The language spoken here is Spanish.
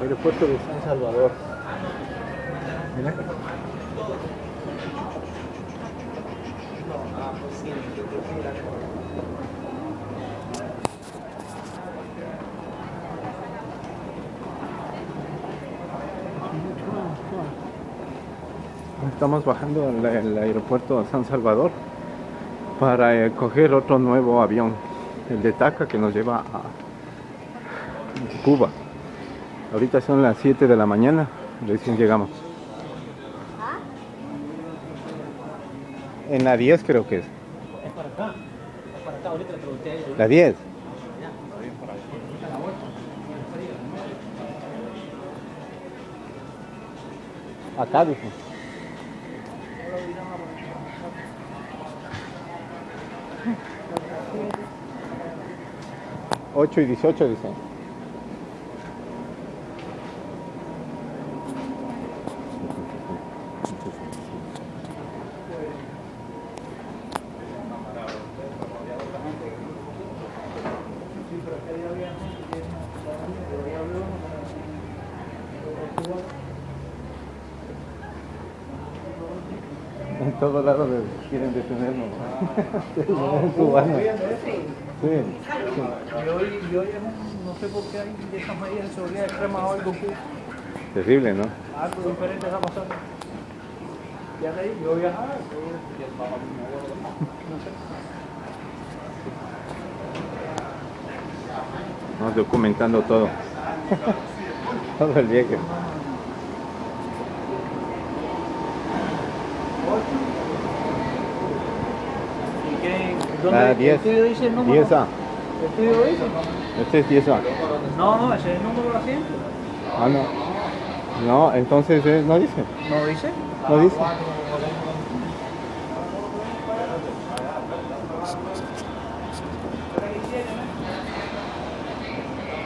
Aeropuerto de San Salvador. Estamos bajando al aeropuerto de San Salvador para eh, coger otro nuevo avión, el de TACA que nos lleva a Cuba. Ahorita son las 7 de la mañana, recién llegamos. En la 10 creo que es. Es para acá. Es para acá, ahorita le pregunté a ellos. La 10. Acá dice. 8 y 18 dice. En todos lados quieren detenernos. Cubano. Sí. Y hoy, y hoy no, no sé por qué hay de esas medidas de seguridad extrema o algo que Terrible, ¿no? algo diferente está pasando. Ya de ahí, yo viajaba, yo viajaba, no sé. Vamos documentando todo. todo el viaje. ¿Dónde? Ah, ¿El 10. estudio dice el número? 10A. ¿El estudio dice? Este es 10A. No, no, ese es el número asiento. Ah, no. No, entonces eh, no dice. ¿No dice? No dice.